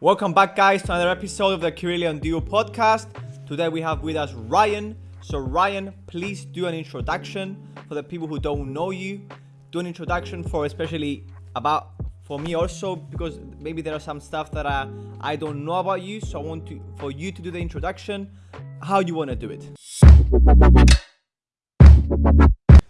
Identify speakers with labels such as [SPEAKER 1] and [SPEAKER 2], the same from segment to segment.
[SPEAKER 1] Welcome back, guys, to another episode of the Kirilian Duo podcast. Today we have with us Ryan. So, Ryan, please do an introduction for the people who don't know you. Do an introduction for especially about for me also because maybe there are some stuff that I, I don't know about you. So I want to for you to do the introduction. How you want to do it?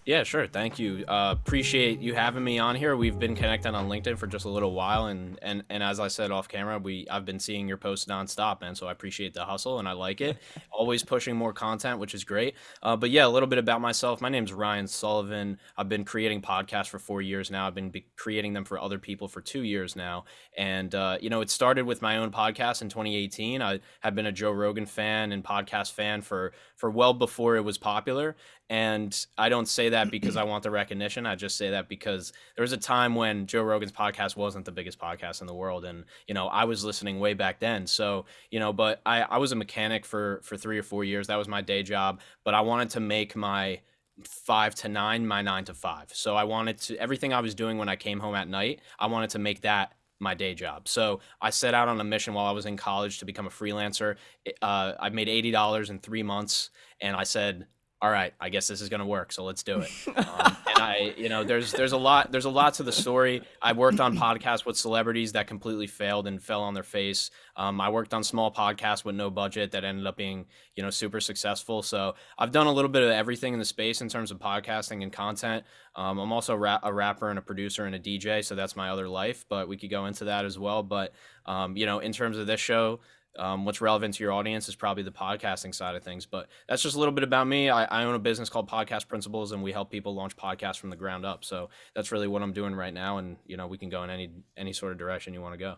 [SPEAKER 2] Yeah, sure. Thank you. Uh, appreciate you having me on here. We've been connected on LinkedIn for just a little while, and and and as I said off camera, we I've been seeing your posts nonstop, man. So I appreciate the hustle, and I like it. Always pushing more content, which is great. Uh, but yeah, a little bit about myself. My name is Ryan Sullivan. I've been creating podcasts for four years now. I've been creating them for other people for two years now, and uh, you know, it started with my own podcast in 2018. I have been a Joe Rogan fan and podcast fan for for well before it was popular, and I don't say that because I want the recognition. I just say that because there was a time when Joe Rogan's podcast wasn't the biggest podcast in the world. And, you know, I was listening way back then. So, you know, but I, I was a mechanic for, for three or four years. That was my day job. But I wanted to make my five to nine my nine to five. So I wanted to, everything I was doing when I came home at night, I wanted to make that my day job. So I set out on a mission while I was in college to become a freelancer. Uh, I made $80 in three months. And I said, all right, I guess this is going to work. So let's do it. Um, and I, you know, there's there's a lot there's a lot to the story. I worked on podcasts with celebrities that completely failed and fell on their face. Um, I worked on small podcasts with no budget that ended up being you know super successful. So I've done a little bit of everything in the space in terms of podcasting and content. Um, I'm also a, rap- a rapper and a producer and a DJ, so that's my other life. But we could go into that as well. But um, you know, in terms of this show, um, what's relevant to your audience is probably the podcasting side of things. But that's just a little bit about me. I, I, own a business called Podcast Principles, and we help people launch podcasts from the ground up. So that's really what I'm doing right now. And you know, we can go in any any sort of direction you want to go.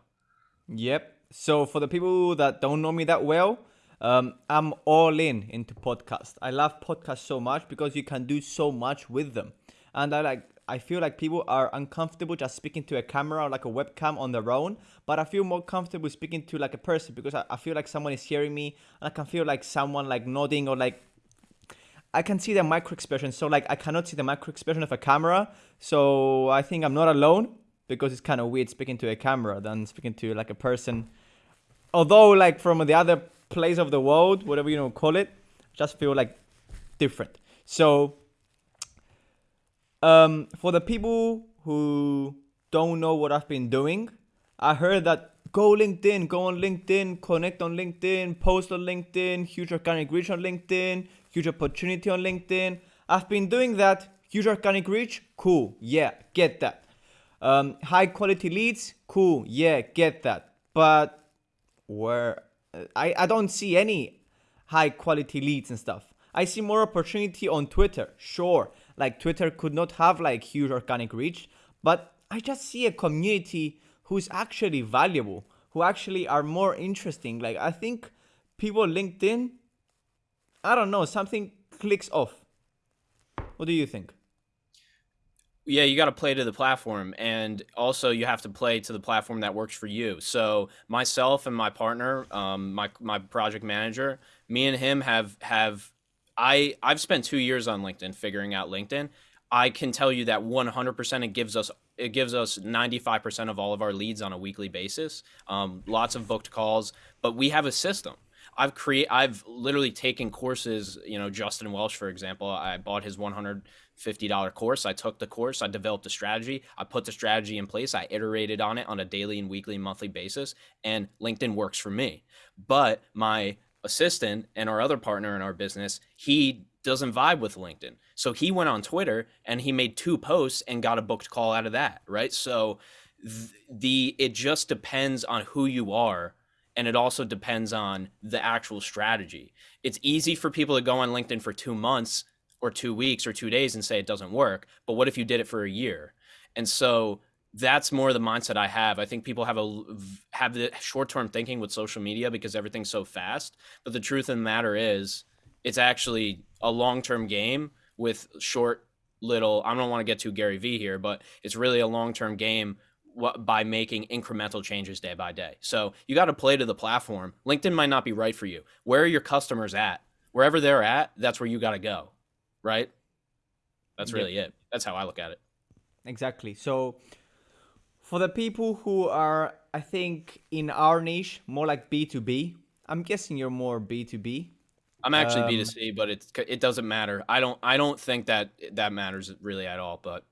[SPEAKER 1] Yep. So for the people that don't know me that well, um, I'm all in into podcast. I love podcasts so much because you can do so much with them, and I like I feel like people are uncomfortable just speaking to a camera or like a webcam on their own, but I feel more comfortable speaking to like a person because I, I feel like someone is hearing me and I can feel like someone like nodding or like I can see the micro expression. So like I cannot see the micro expression of a camera. So I think I'm not alone because it's kind of weird speaking to a camera than speaking to like a person. Although like from the other place of the world, whatever you know call it, just feel like different. So um, for the people who don't know what I've been doing, I heard that go LinkedIn, go on LinkedIn, connect on LinkedIn, post on LinkedIn, huge organic reach on LinkedIn, huge opportunity on LinkedIn. I've been doing that. Huge organic reach, cool, yeah, get that. Um, high quality leads, cool, yeah, get that. But where I, I don't see any high quality leads and stuff. I see more opportunity on Twitter, sure like Twitter could not have like huge organic reach, but I just see a community who's actually valuable, who actually are more interesting. Like I think people LinkedIn, I don't know, something clicks off. What do you think?
[SPEAKER 2] yeah, you got to play to the platform, and also you have to play to the platform that works for you. So myself and my partner, um, my my project manager, me and him have have I I've spent two years on LinkedIn figuring out LinkedIn. I can tell you that 100% it gives us it gives us 95% of all of our leads on a weekly basis. Um, lots of booked calls, but we have a system. I've create I've literally taken courses. You know, Justin Welsh, for example, I bought his 150 dollar course. I took the course. I developed a strategy. I put the strategy in place. I iterated on it on a daily and weekly, and monthly basis, and LinkedIn works for me. But my assistant and our other partner in our business, he doesn't vibe with LinkedIn. So he went on Twitter and he made two posts and got a booked call out of that, right? So th- the it just depends on who you are and it also depends on the actual strategy. It's easy for people to go on LinkedIn for 2 months or 2 weeks or 2 days and say it doesn't work, but what if you did it for a year? And so that's more the mindset I have. I think people have a have the short term thinking with social media because everything's so fast. But the truth of the matter is, it's actually a long term game with short little. I don't want to get too Gary V here, but it's really a long term game by making incremental changes day by day. So you got to play to the platform. LinkedIn might not be right for you. Where are your customers at? Wherever they're at, that's where you got to go. Right. That's really yep. it. That's how I look at it.
[SPEAKER 1] Exactly. So for the people who are I think in our niche, more like B2B. I'm guessing you're more B2B.
[SPEAKER 2] I'm actually
[SPEAKER 1] Um,
[SPEAKER 2] B2C, but it's it doesn't matter. I don't I don't think that that matters really at all. But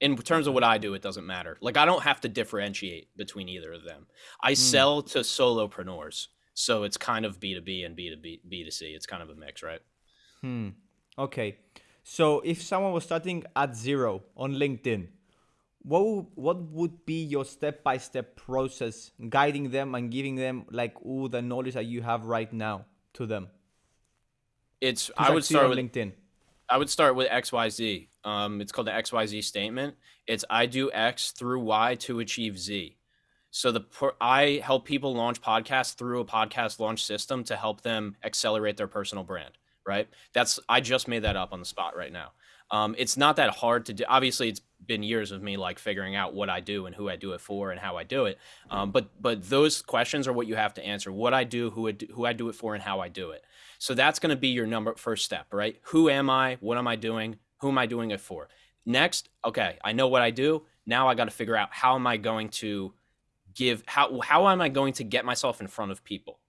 [SPEAKER 2] in terms of what I do, it doesn't matter. Like I don't have to differentiate between either of them. I sell to solopreneurs, so it's kind of B2B and B2B B2C. It's kind of a mix, right?
[SPEAKER 1] Hmm. Okay. So if someone was starting at zero on LinkedIn, what would, what would be your step by step process guiding them and giving them like all the knowledge that you have right now to them?
[SPEAKER 2] It's I would start with
[SPEAKER 1] LinkedIn.
[SPEAKER 2] I would start with XYZ. Um, it's called the XYZ statement. It's I do X through Y to achieve Z. So the I help people launch podcasts through a podcast launch system to help them accelerate their personal brand. Right. That's I just made that up on the spot right now. Um, it's not that hard to do. Obviously, it's been years of me like figuring out what I do and who I do it for and how I do it. Um, but but those questions are what you have to answer: what I do, who I do, who I do it for, and how I do it. So that's going to be your number first step, right? Who am I? What am I doing? Who am I doing it for? Next, okay, I know what I do. Now I got to figure out how am I going to give how how am I going to get myself in front of people?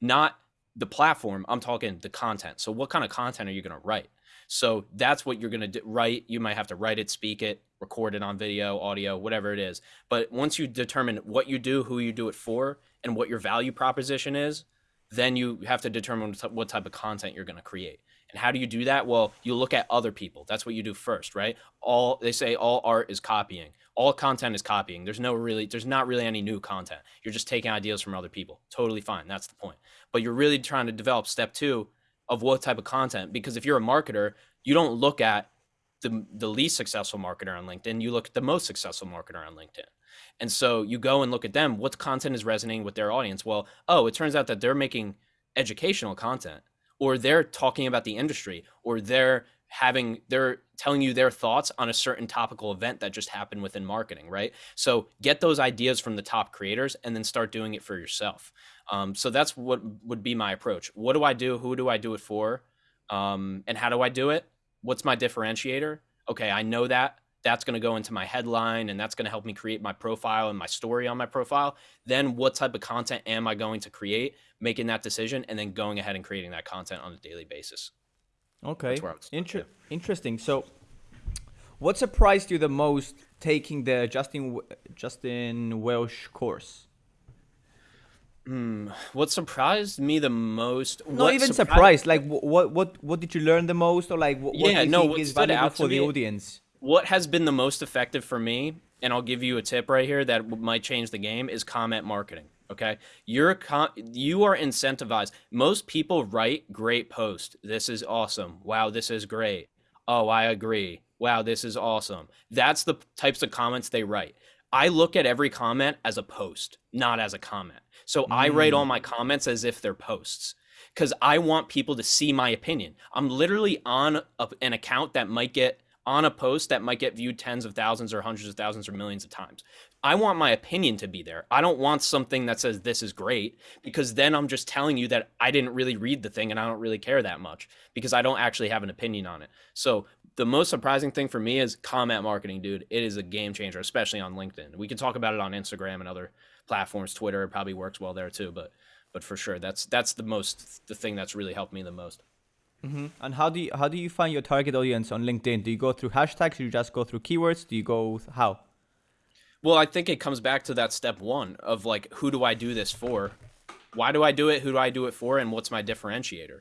[SPEAKER 2] Not the platform, I'm talking the content. So what kind of content are you going to write? So that's what you're going to write. You might have to write it, speak it, record it on video, audio, whatever it is. But once you determine what you do, who you do it for, and what your value proposition is, then you have to determine what type of content you're going to create. And how do you do that? Well, you look at other people. That's what you do first, right? All they say all art is copying. All content is copying. There's no really there's not really any new content. You're just taking ideas from other people. Totally fine. That's the point. But you're really trying to develop step 2 of what type of content because if you're a marketer, you don't look at the the least successful marketer on LinkedIn, you look at the most successful marketer on LinkedIn. And so you go and look at them, what content is resonating with their audience? Well, oh, it turns out that they're making educational content or they're talking about the industry or they're having they're telling you their thoughts on a certain topical event that just happened within marketing right? So get those ideas from the top creators and then start doing it for yourself. Um, so that's what would be my approach. What do i do? Who do i do it for? Um, and how do i do it what's my differentiator okay i know that that's going to go into my headline and that's going to help me create my profile and my story on my profile then what type of content am i going to create making that decision and then going ahead and creating that content on a daily basis
[SPEAKER 1] Okay.
[SPEAKER 2] where I would start,
[SPEAKER 1] Inter- Interesting. So, what surprised you the most taking the Justin Justin Welsh course?
[SPEAKER 2] Hmm, what surprised me the most
[SPEAKER 1] Not
[SPEAKER 2] what
[SPEAKER 1] even
[SPEAKER 2] surprised-.
[SPEAKER 1] Like, what what what did you learn the most, or like what, what
[SPEAKER 2] Yeah,
[SPEAKER 1] do you
[SPEAKER 2] no,
[SPEAKER 1] think
[SPEAKER 2] what
[SPEAKER 1] is valuable for the audience?
[SPEAKER 2] what has been the most effective for me and i'll give you a tip right here that might change the game is comment marketing okay? You're con- you are incentivized. Most people write great post this is awesome. Wow this is great. Oh i agree. Wow this is awesome. That's the types of comments they write i look at every comment as a post not as a comment so i write all mm. my comments as if they're posts because I want people to see my opinion. I'm literally on a, an account that might get on a post that might get viewed tens of thousands or hundreds of thousands or millions of times. I want my opinion to be there. I don't want something that says this is great because then I'm just telling you that I didn't really read the thing and I don't really care that much because I don't actually have an opinion on it. So the most surprising thing for me is comment marketing, dude. It is a game changer, especially on LinkedIn. We can talk about it on Instagram and other platforms. Twitter probably works well there too, but but for sure, that's that's the most the thing that's really helped me the most. Mm-hmm.
[SPEAKER 1] And how do you how do you find your target audience on LinkedIn? Do you go through hashtags? Do you just go through keywords? Do you go how?
[SPEAKER 2] Well, I think it comes back to that step one of like, who do I do this for? Why do I do it? Who do I do it for? And what's my differentiator?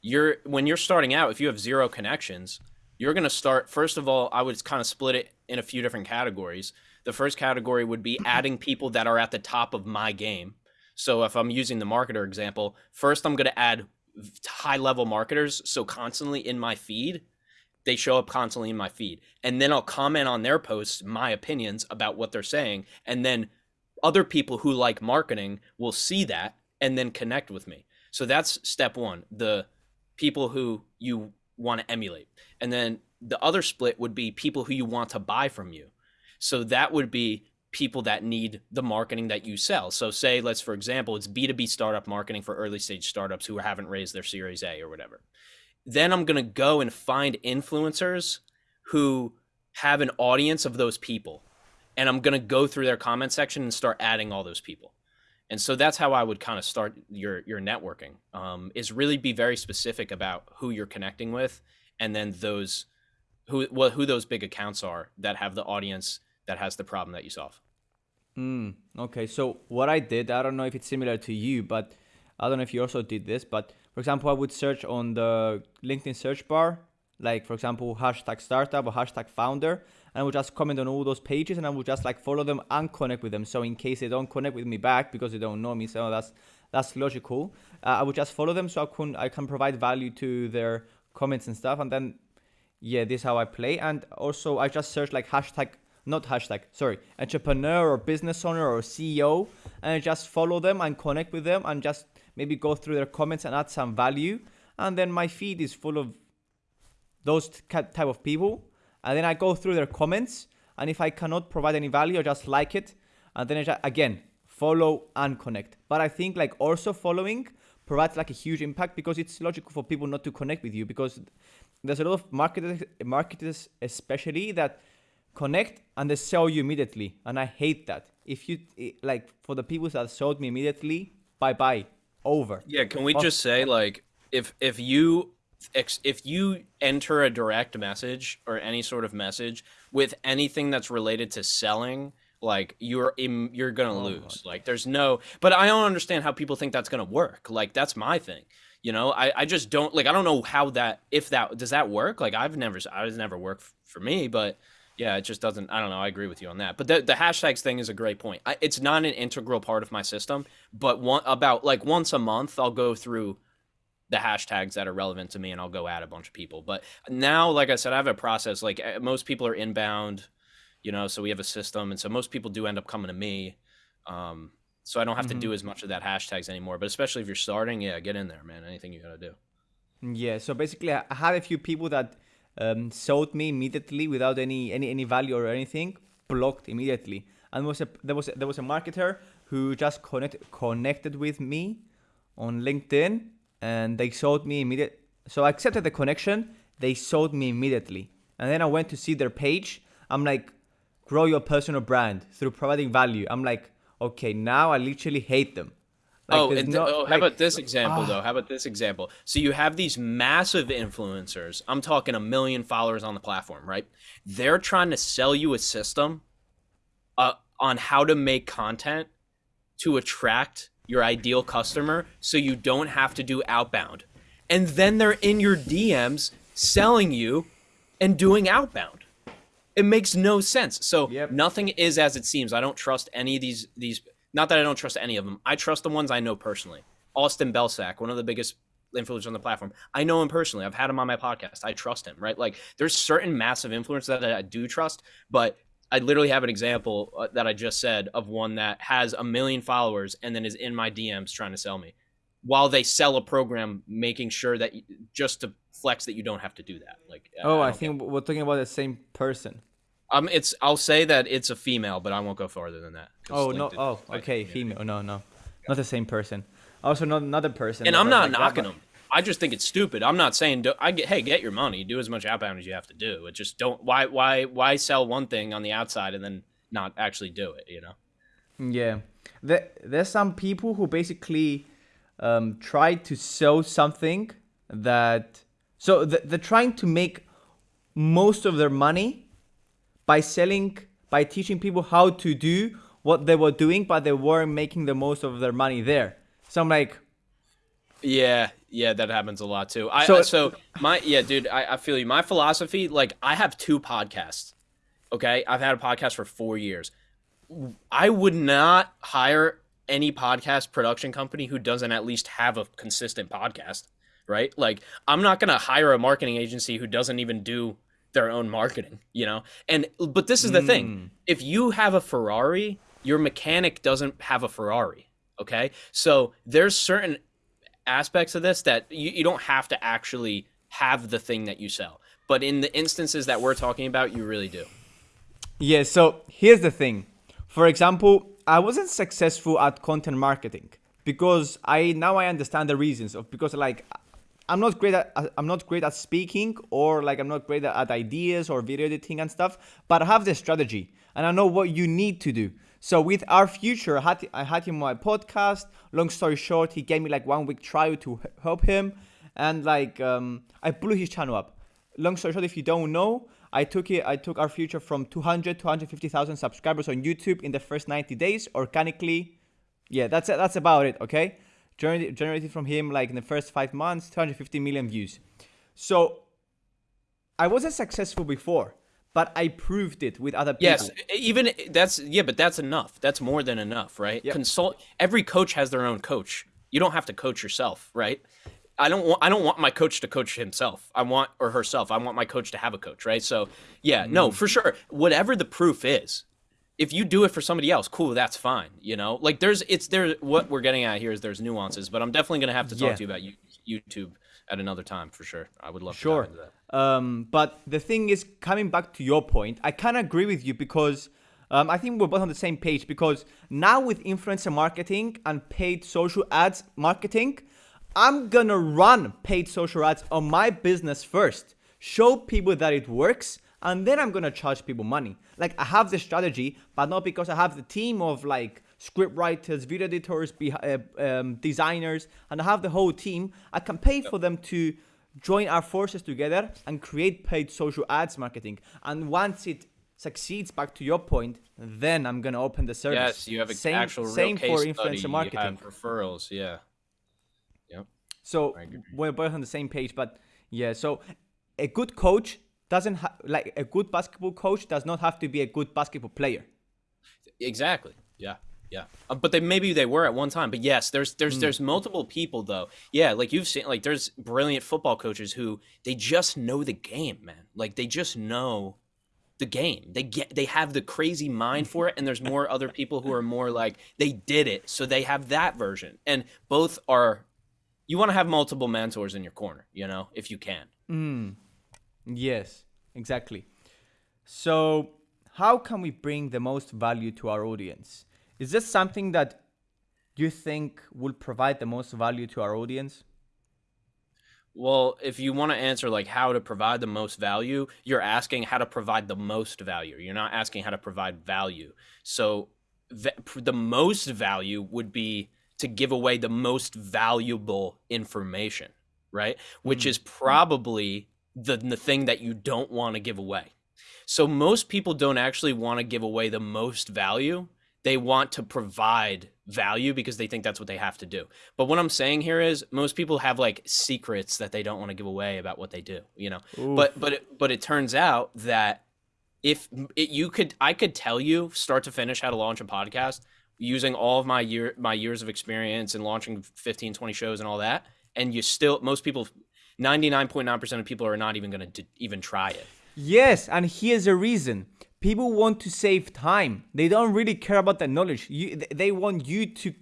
[SPEAKER 2] You're when you're starting out, if you have zero connections, you're gonna start. First of all, I would kind of split it in a few different categories. The first category would be mm-hmm. adding people that are at the top of my game. So if I'm using the marketer example, first I'm gonna add high level marketers. So constantly in my feed, they show up constantly in my feed and then i'll comment on their posts my opinions about what they're saying and then other people who like marketing will see that and then connect with me so that's step one the people who you want to emulate and then the other split would be people who you want to buy from you so that would be people that need the marketing that you sell so say let's for example it's b2b startup marketing for early stage startups who haven't raised their series a or whatever then I'm going to go and find influencers who have an audience of those people. and I'm gonna go through their comment section and start adding all those people. And so that's how I would kind of start your your networking. Um, is really be very specific about who you're connecting with, and then those who well, who those big accounts are that have the audience that has the problem that you solve.
[SPEAKER 1] Mm, okay, so what I did, I don't know if it's similar to you, but I don't know if you also did this, but for example, I would search on the LinkedIn search bar, like for example, hashtag startup or hashtag founder, and I will just comment on all those pages and I will just like follow them and connect with them. So in case they don't connect with me back because they don't know me, so that's that's logical. Uh, I will just follow them so I can I can provide value to their comments and stuff, and then yeah, this is how I play. And also I just search like hashtag not hashtag, sorry, entrepreneur or business owner or CEO, and just follow them and connect with them and just maybe go through their comments and add some value. And then my feed is full of those type of people. And then I go through their comments, and if I cannot provide any value, I just like it, and then I just, again follow and connect. But I think like also following provides like a huge impact because it's logical for people not to connect with you because there's a lot of marketers, marketers especially that connect and they sell you immediately. And i hate that. If you like for the people that sold me immediately bye bye over.
[SPEAKER 2] Yeah can we just say like if if you if you enter a direct message or any sort of message with anything that's related to selling like you're in, you're gonna oh, lose God. like there's no but i don't understand how people think that's gonna work like that's my thing you know I, I just don't like i don't know how that if that does that work like i've never i was never worked for me but yeah, it just doesn't. I don't know. I agree with you on that. But the the hashtags thing is a great point. I, it's not an integral part of my system, but one about like once a month, I'll go through the hashtags that are relevant to me, and I'll go add a bunch of people. But now, like I said, I have a process. Like eh, most people are inbound, you know, so we have a system, and so most people do end up coming to me. Um, so I don't have mm-hmm. to do as much of that hashtags anymore. But especially if you're starting, yeah, get in there, man. Anything you gotta do.
[SPEAKER 1] Yeah. So basically, I had a few people that um, sold me immediately without any, any any value or anything, blocked immediately. And was a, there was a, there was a marketer who just connect, connected with me on LinkedIn, and they sold me immediate. So I accepted the connection. They sold me immediately, and then I went to see their page. I'm like, grow your personal brand through providing value. I'm like, okay, now I literally hate them.
[SPEAKER 2] Like, oh, and no, oh, how like, about this example though? How about this example? So you have these massive influencers. I'm talking a million followers on the platform, right? They're trying to sell you a system uh, on how to make content to attract your ideal customer, so you don't have to do outbound. And then they're in your DMs selling you and doing outbound. It makes no sense. So yep. nothing is as it seems. I don't trust any of these these not that I don't trust any of them. I trust the ones I know personally. Austin Belcak, one of the biggest influencers on the platform. I know him personally. I've had him on my podcast. I trust him, right? Like there's certain massive influencers that I do trust, but I literally have an example uh, that I just said of one that has a million followers and then is in my DMs trying to sell me while they sell a program making sure that you, just to flex that you don't have to do that. Like
[SPEAKER 1] Oh, I, I think we're talking about the same person.
[SPEAKER 2] Um, it's I'll say that it's a female, but I won't go farther than that.
[SPEAKER 1] Oh no! Oh, okay, female. No, no, not the same person. Also, not another person.
[SPEAKER 2] And I'm not like knocking them. I just think it's stupid. I'm not saying do, I get hey get your money, do as much outbound as you have to do. It just don't why why why sell one thing on the outside and then not actually do it. You know?
[SPEAKER 1] Yeah, there, there's some people who basically um, try to sell something that so th- they're trying to make most of their money by selling, by teaching people how to do what they were doing, but they weren't making the most of their money there. So I'm like,
[SPEAKER 2] yeah, yeah, that happens a lot too. I so, so my yeah, dude, I, I feel you. My philosophy, like, I have two podcasts. Okay, I've had a podcast for four years. I would not hire any podcast production company who doesn't at least have a consistent podcast, right? Like, I'm not gonna hire a marketing agency who doesn't even do their own marketing, you know? And but this is the mm. thing. If you have a Ferrari, your mechanic doesn't have a Ferrari, okay? So there's certain aspects of this that you, you don't have to actually have the thing that you sell. But in the instances that we're talking about, you really do.
[SPEAKER 1] Yeah, so here's the thing. For example, I wasn't successful at content marketing because I now I understand the reasons of because like I'm not great at I'm not great at speaking or like I'm not great at ideas or video editing and stuff, but I have the strategy and I know what you need to do. So with our future, I had, him on my podcast. Long story short, he gave me like one week trial to help him, and like um, I blew his channel up. Long story short, if you don't know, I took it. I took our future from 200 to 150,000 subscribers on YouTube in the first 90 days organically. Yeah, that's. That's about it. Okay, Gener- generated from him like in the first five months, 250 million views. So I wasn't successful before but I proved it with other people.
[SPEAKER 2] Yes, even that's yeah, but that's enough. That's more than enough, right? Yep. Consult. Every coach has their own coach. You don't have to coach yourself, right? I don't want I don't want my coach to coach himself. I want or herself. I want my coach to have a coach, right? So, yeah, mm. no, for sure. Whatever the proof is, if you do it for somebody else, cool, that's fine, you know? Like there's it's there what we're getting at here is there's nuances, but I'm definitely going to have to talk yeah. to you about YouTube at another time for sure. I would love
[SPEAKER 1] sure.
[SPEAKER 2] to that.
[SPEAKER 1] Um, but the thing is, coming back to your point, I kind of agree with you because um, I think we're both on the same page. Because now with influencer marketing and paid social ads marketing, I'm gonna run paid social ads on my business first, show people that it works, and then I'm gonna charge people money. Like I have the strategy, but not because I have the team of like script writers, video editors, uh, um, designers, and I have the whole team. I can pay for them to join our forces together and create paid social ads marketing. And once it succeeds, back to your point, then I'm gonna open the service.
[SPEAKER 2] Yes, you have an same, actual same case for influencer study. marketing. Referrals, yeah. Yep.
[SPEAKER 1] So we're both on the same page, but yeah. So a good coach doesn't have like a good basketball coach does not have to be a good basketball player.
[SPEAKER 2] Exactly. Yeah. Yeah, uh, but they maybe they were at one time. But yes, there's there's mm. there's multiple people though. Yeah, like you've seen, like there's brilliant football coaches who they just know the game, man. Like they just know the game. They get they have the crazy mind for it, and there's more other people who are more like they did it, so they have that version. And both are. You want to have multiple mentors in your corner, you know, if you can.
[SPEAKER 1] Mm. Yes, exactly. So, how can we bring the most value to our audience? Is this something that you think will provide the most value to our audience?
[SPEAKER 2] Well, if you want to answer like how to provide the most value, you're asking how to provide the most value. You're not asking how to provide value. So the most value would be to give away the most valuable information, right? Which mm. is probably the, the thing that you don't want to give away. So most people don't actually want to give away the most value they want to provide value because they think that's what they have to do. But what I'm saying here is most people have like secrets that they don't want to give away about what they do, you know. Oof. But but it, but it turns out that if it, you could I could tell you start to finish how to launch a podcast using all of my year my years of experience and launching 15 20 shows and all that and you still most people 99.9% of people are not even going to even try it.
[SPEAKER 1] Yes, and here's a reason people want to save time. They don't really care about that knowledge. You, they want you to.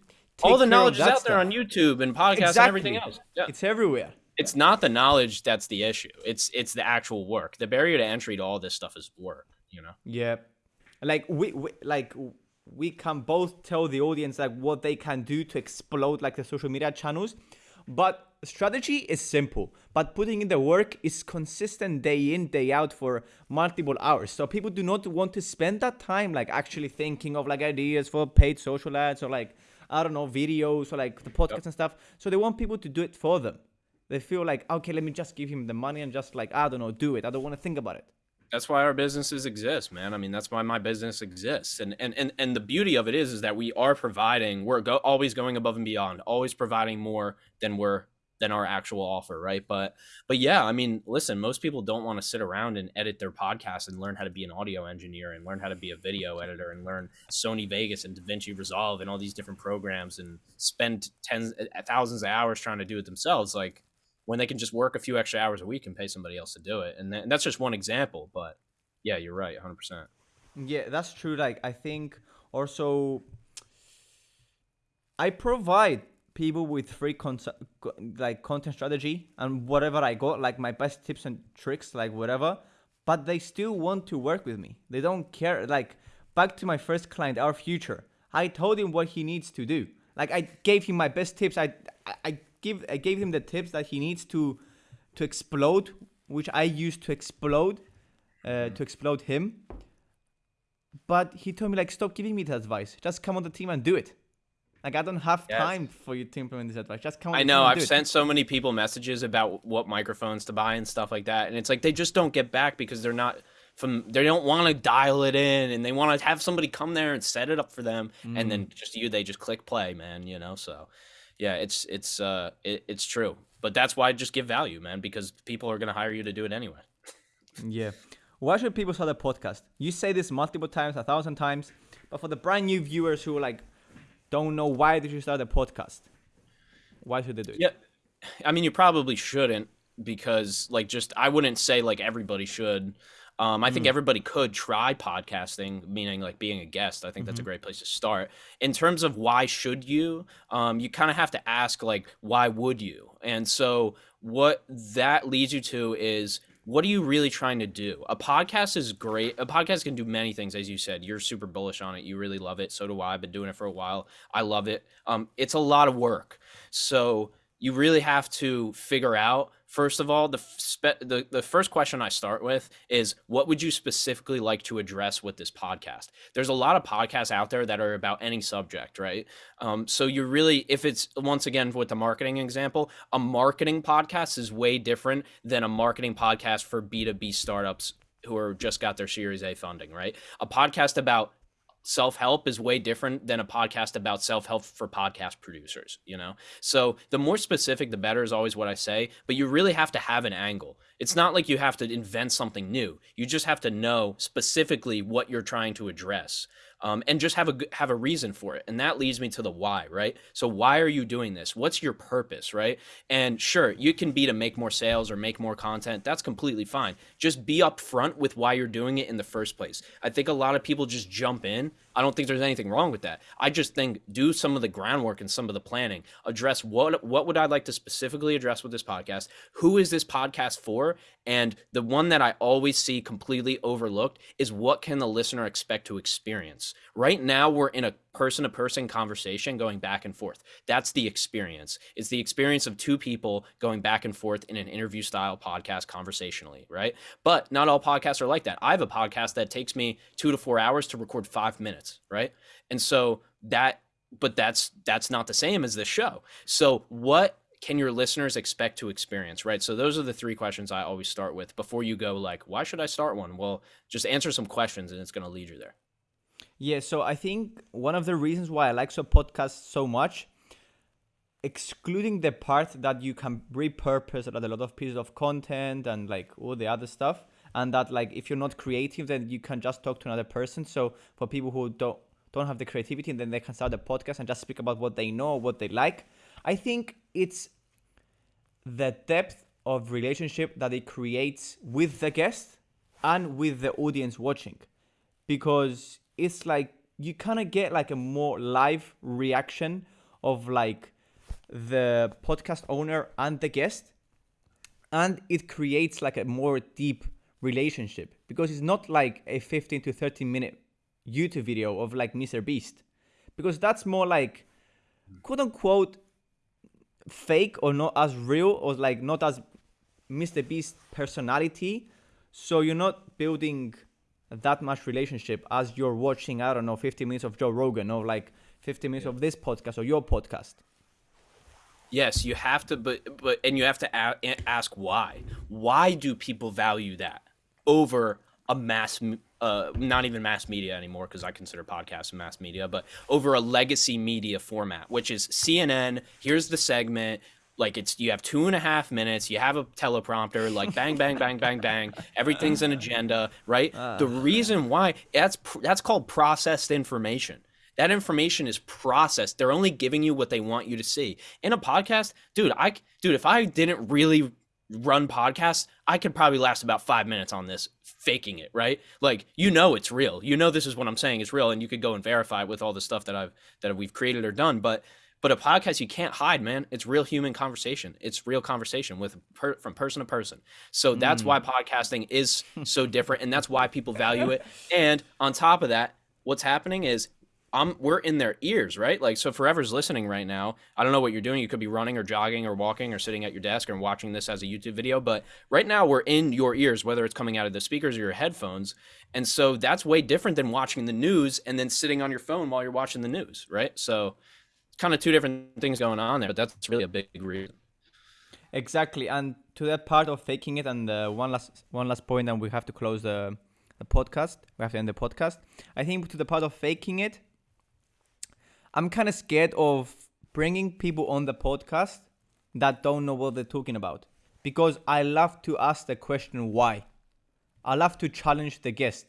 [SPEAKER 2] All the knowledge is out stuff. there on YouTube and podcasts exactly. and everything else.
[SPEAKER 1] Yeah. It's everywhere.
[SPEAKER 2] It's not the knowledge that's the issue. It's it's the actual work. The barrier to entry to all this stuff is work. You know.
[SPEAKER 1] Yeah, like we, we like we can both tell the audience like what they can do to explode like the social media channels, but strategy is simple, but putting in the work is consistent day in, day out for multiple hours. So people do not want to spend that time like actually thinking of like ideas for paid social ads or like, I don't know, videos or like the podcast yep. and stuff. So they want people to do it for them. They feel like, okay, let me just give him the money and just like, I don't know, do it. I don't want to think about it
[SPEAKER 2] that's why our businesses exist man. I mean that's why my business exists. And and and, and the beauty of it is is that we are providing we're go, always going above and beyond always providing more than we're than our actual offer right? But but yeah i mean listen most people don't want to sit around and edit their podcast and learn how to be an audio engineer and learn how to be a video editor and learn sony vegas and davinci resolve and all these different programs and spend tens thousands of hours trying to do it themselves. Like when they can just work a few extra hours a week and pay somebody else to do it and, and that's just one example but yeah you're right 100%
[SPEAKER 1] yeah that's true like i think also i provide people with free con- like content strategy and whatever I got, like my best tips and tricks, like whatever. But they still want to work with me. They don't care. Like back to my first client, our future. I told him what he needs to do. Like I gave him my best tips. I I give I gave him the tips that he needs to to explode, which I used to explode, uh, to explode him. But he told me like, stop giving me that advice. Just come on the team and do it. Like I don't have
[SPEAKER 2] Yes.
[SPEAKER 1] time for you to implement this advice. Just come. On
[SPEAKER 2] I
[SPEAKER 1] the
[SPEAKER 2] know
[SPEAKER 1] team
[SPEAKER 2] I've sent so many people messages about what microphones to buy and stuff like that, and it's like they just don't get back because they're not from. They don't want to dial it in, and they want to have somebody come there and set it up for them, and
[SPEAKER 1] Mm.
[SPEAKER 2] then just you, they just click play, man. You know, so yeah, it's it's uh it, it's true, but that's why I just give value, man, because people are gonna hire you to do it anyway.
[SPEAKER 1] Yeah. Why should people start a podcast? You say this multiple times, a thousand times, but for the brand new viewers who like don't know why they should start a podcast, why should they do it?
[SPEAKER 2] Yeah, I mean, you probably shouldn't because, like, just I wouldn't say like everybody should. Um, I think everybody could try podcasting, meaning like being a guest. I think that's a great place to start. In terms of why should you, um, you kind of have to ask like, why would you? And so what that leads you to is what are you really trying to do? A podcast is great. A podcast can do many things, as you said. You're super bullish on it. You really love it. So do I. I've been doing it for a while. I love it. Um, it's a lot of work. So you really have to figure out first of all the, spe- the the first question I start with is what would you specifically like to address with this podcast? There's a lot of podcasts out there that are about any subject, right? Um, so you really, if it's once again with the marketing example, a marketing podcast is way different than a marketing podcast for B2B startups who are just got their Series A funding, right? A podcast about self-help is way different than a podcast about self-help for podcast producers you know? So the more specific the better is always what i say but you really have to have an angle. It's not like you have to invent something new. You just have to know specifically what you're trying to address um, and just have a have a reason for it. And that leads me to the why right? So why are you doing this? What's your purpose right? And sure you can be to make more sales or make more content. That's completely fine. Just be upfront with why you're doing it in the first place. I think a lot of people just jump in i don't think there's anything wrong with that. I just think do some of the groundwork and some of the planning. Address what what would i like to specifically address with this podcast? Who is this podcast for? And the one that i always see completely overlooked is what can the listener expect to experience? Right now we're in a person to person conversation going back and forth. That's the experience. It's the experience of two people going back and forth in an interview style podcast conversationally right? But not all podcasts are like that. I have a podcast that takes me two to four hours to record five minutes right? And so that but that's that's not the same as this show. So what can your listeners expect to experience right? So those are the three questions i always start with before you go like why should i start one? Well just answer some questions and it's going to lead you there
[SPEAKER 1] Yeah, so I think one of the reasons why I like so podcasts so much, excluding the part that you can repurpose a lot of pieces of content and like all the other stuff, and that like if you're not creative, then you can just talk to another person. So for people who don't don't have the creativity, and then they can start a podcast and just speak about what they know, what they like. I think it's the depth of relationship that it creates with the guest and with the audience watching because it's like you kind of get like a more live reaction of like the podcast owner and the guest. And it creates like a more deep relationship. Because it's not like a 15 to 30 minute youtube video of like mr beast. Because that's more like quote unquote fake or not as real or like not as mr beast personality. So you're not building that much relationship as you're watching i don't know 50 minutes of joe rogan or like 50 minutes of this podcast or your podcast
[SPEAKER 2] Yes, you have to, but but and you have to a- ask why. Why do people value that over a mass, uh, not even mass media anymore because I consider podcasts a mass media, but over a legacy media format, which is CNN. Here's the segment. Like it's you have two and a half minutes. You have a teleprompter. Like bang, bang, bang, bang, bang. Everything's an agenda, right? Ah. the reason why that's that's called processed information. That information is processed. They're only giving you what they want you to see. In a podcast, dude, I dude, if I didn't really run podcasts, I could probably last about 5 minutes on this faking it, right? Like you know it's real. You know this is what I'm saying is real and you could go and verify it with all the stuff that I've that we've created or done, but but a podcast you can't hide, man. It's real human conversation. It's real conversation with per, from person to person. So that's mm. why podcasting is so different and that's why people value it. And on top of that, what's happening is I'm we're in their ears, right? Like so forever's listening right now. I don't know what you're doing. You could be running or jogging or walking or sitting at your desk and watching this as a YouTube video, but right now we're in your ears whether it's coming out of the speakers or your headphones. And so that's way different than watching the news and then sitting on your phone while you're watching the news, right? So kind of two different things going on there, but that's really a big reason.
[SPEAKER 1] Exactly, and to that part of faking it, and uh, one last one last point, and we have to close the the podcast. We have to end the podcast. I think to the part of faking it, I'm kind of scared of bringing people on the podcast that don't know what they're talking about because I love to ask the question why. I love to challenge the guest.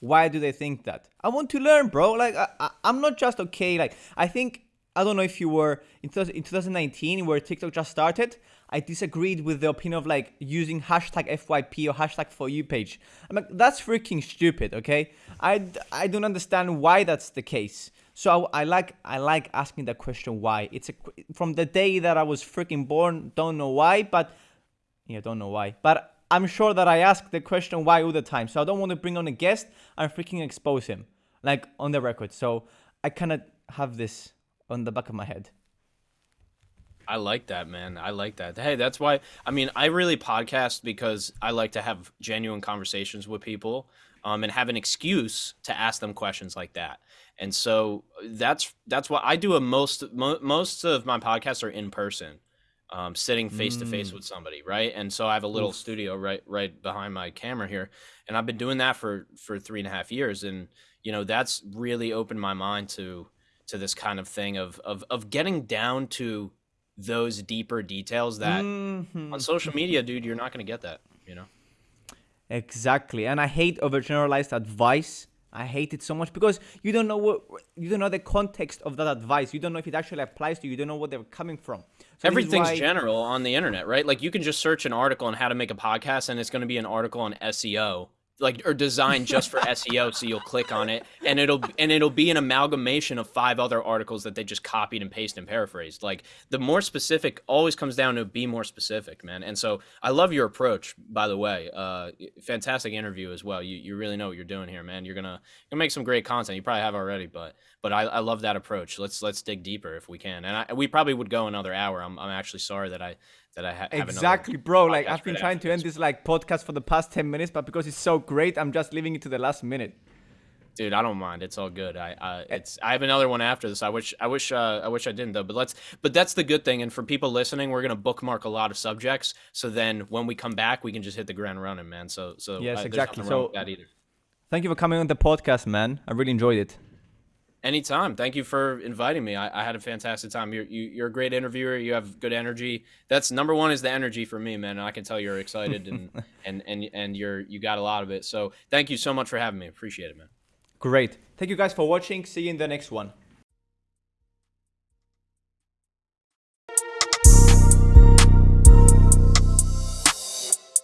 [SPEAKER 1] Why do they think that? I want to learn, bro. Like I, I, I'm not just okay. Like I think I don't know if you were in, in 2019 where TikTok just started. I disagreed with the opinion of like using hashtag FYP or hashtag for you page. I'm like, that's freaking stupid, okay? I, I don't understand why that's the case. So I, I like I like asking that question why. It's a from the day that I was freaking born, don't know why, but yeah, don't know why. But I'm sure that I ask the question why all the time. So I don't want to bring on a guest and freaking expose him like on the record. So I kind of have this on the back of my head.
[SPEAKER 2] I like that, man. I like that. Hey, that's why I mean, I really podcast because I like to have genuine conversations with people um, and have an excuse to ask them questions like that. And so that's that's what I do. A most mo- most of my podcasts are in person, um, sitting face to face with somebody, right? And so I have a little Oof. studio right right behind my camera here, and I've been doing that for for three and a half years, and you know that's really opened my mind to to this kind of thing of of of getting down to those deeper details that mm-hmm. on social media, dude, you're not going to get that, you know?
[SPEAKER 1] Exactly. And I hate overgeneralized advice. I hate it so much because you don't know what you don't know the context of that advice. You don't know if it actually applies to you. You don't know what they're coming from.
[SPEAKER 2] So Everything's why... general on the internet, right? Like you can just search an article on how to make a podcast and it's going to be an article on SEO like or designed just for SEO so you'll click on it and it'll and it'll be an amalgamation of five other articles that they just copied and pasted and paraphrased. Like the more specific always comes down to be more specific man. And so I love your approach by the way. Uh fantastic interview as well. You you really know what you're doing here man. You're gonna gonna make some great content. You probably have already but but I, I love that approach. Let's let's dig deeper if we can. And I, we probably would go another hour. I'm, I'm actually sorry that I that I ha-
[SPEAKER 1] have exactly, bro. Like I've been trying to end this like podcast for the past ten minutes, but because it's so great, I'm just leaving it to the last minute.
[SPEAKER 2] Dude, I don't mind. It's all good. I, I eh. it's I have another one after this. I wish I wish uh, I wish I didn't though. But let's but that's the good thing. And for people listening, we're gonna bookmark a lot of subjects. So then when we come back, we can just hit the ground running, man. So so
[SPEAKER 1] yes, exactly. So that either. Thank you for coming on the podcast, man. I really enjoyed it.
[SPEAKER 2] Anytime. Thank you for inviting me. I, I had a fantastic time. You're you, are you are a great interviewer. You have good energy. That's number one is the energy for me, man. And I can tell you're excited and and and and you're you got a lot of it. So thank you so much for having me. Appreciate it, man.
[SPEAKER 1] Great. Thank you guys for watching. See you in the next one.